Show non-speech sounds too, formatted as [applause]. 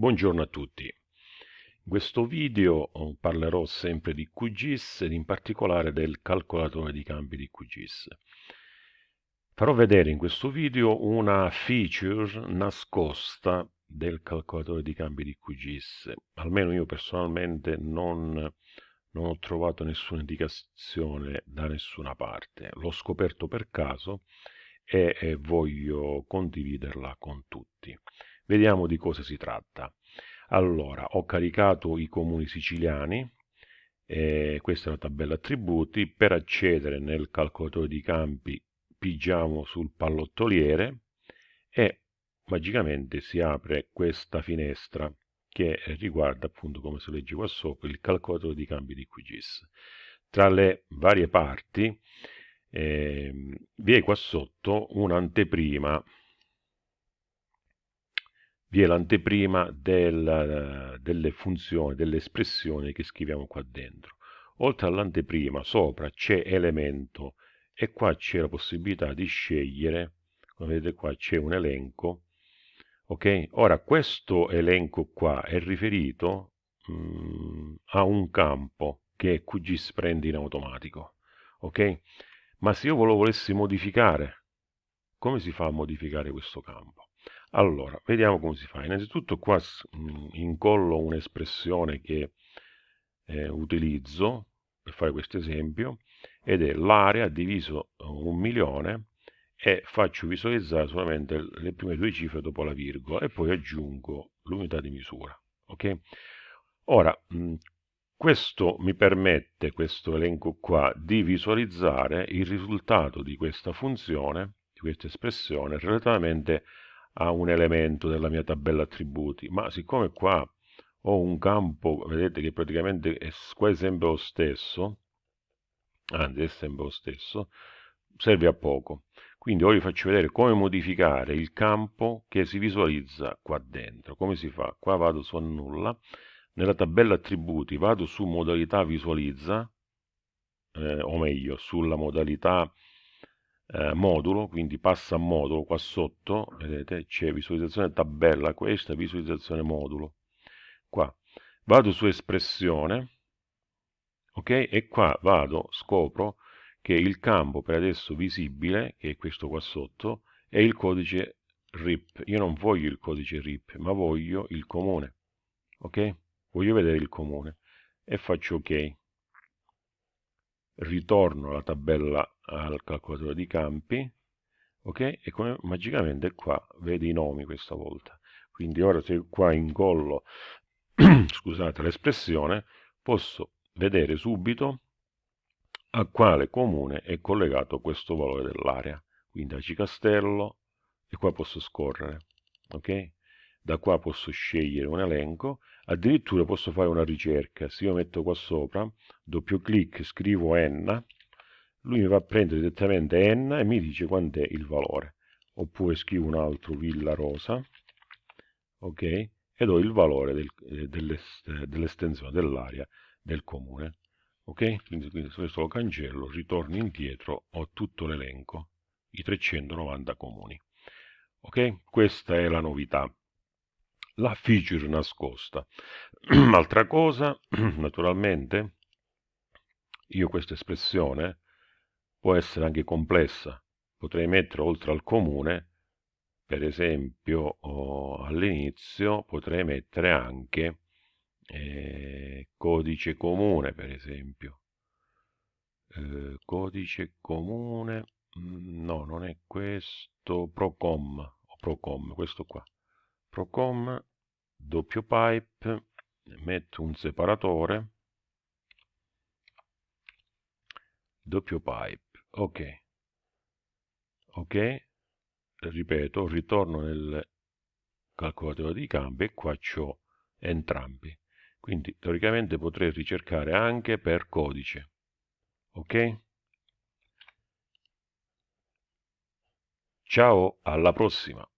Buongiorno a tutti. In questo video oh, parlerò sempre di QGIS ed in particolare del calcolatore di campi di QGIS. Farò vedere in questo video una feature nascosta del calcolatore di campi di QGIS. Almeno io personalmente non, non ho trovato nessuna indicazione da nessuna parte. L'ho scoperto per caso e, e voglio condividerla con tutti. Vediamo di cosa si tratta. Allora, ho caricato i comuni siciliani, eh, questa è la tabella attributi, per accedere nel calcolatore di campi pigiamo sul pallottoliere e magicamente si apre questa finestra che riguarda appunto come si legge qua sopra il calcolatore di campi di QGIS. Tra le varie parti eh, vi è qua sotto un'anteprima vi è l'anteprima del, delle funzioni, delle espressioni che scriviamo qua dentro. Oltre all'anteprima, sopra c'è elemento e qua c'è la possibilità di scegliere, come vedete qua c'è un elenco, ok? Ora questo elenco qua è riferito mh, mm, a un campo che QGIS prende in automatico, ok? Ma se io lo volessi modificare, come si fa a modificare questo campo? Allora, vediamo come si fa. Innanzitutto qua mm, incollo un'espressione che eh, utilizzo per fare questo esempio ed è l'area diviso un milione e faccio visualizzare solamente le prime due cifre dopo la virgola e poi aggiungo l'unità di misura. Ok? Ora, mh, mm, questo mi permette, questo elenco qua, di visualizzare il risultato di questa funzione, di questa espressione, relativamente a un elemento della mia tabella attributi, ma siccome qua ho un campo, vedete che praticamente è quasi sempre lo stesso, anzi è sempre lo stesso, serve a poco. Quindi ora vi faccio vedere come modificare il campo che si visualizza qua dentro. Come si fa? Qua vado su annulla, nella tabella attributi vado su modalità visualizza, eh, o meglio, sulla modalità eh, modulo, quindi passa a modulo qua sotto, vedete, c'è visualizzazione tabella, questa visualizzazione modulo. Qua vado su espressione, ok? E qua vado, scopro che il campo per adesso visibile, che è questo qua sotto, è il codice RIP. Io non voglio il codice RIP, ma voglio il comune, ok? Voglio vedere il comune e faccio ok ritorno alla tabella al calcolatore di campi ok? E come magicamente qua vede i nomi questa volta. Quindi ora se qua incollo [clears throat] scusate l'espressione posso vedere subito a quale comune è collegato questo valore dell'area. Quindi a Cicastello e qua posso scorrere ok da qua posso scegliere un elenco addirittura posso fare una ricerca. Se io metto qua sopra doppio clic scrivo n lui mi va a prendere direttamente n e mi dice quant'è il valore. Oppure scrivo un altro villa rosa ok? E do il valore del, eh, dell'estensione dell'area del comune ok? Quindi, quindi questo lo cancello ritorno indietro ho tutto l'elenco i 390 comuni ok? Questa è la novità la feature nascosta. [clears throat] Altra cosa, [clears throat] naturalmente, io questa espressione può essere anche complessa. Potrei mettere oltre al comune, per esempio, all'inizio potrei mettere anche eh, codice comune, per esempio. Eh, codice comune, mm, no, non è questo, Procom, Procom, questo qua. Procom doppio pipe, metto un separatore, doppio pipe, ok, ok, ripeto, ritorno nel calcolatore di campi e qua ho entrambi. Quindi teoricamente potrei ricercare anche per codice. Ok? Ciao, alla prossima!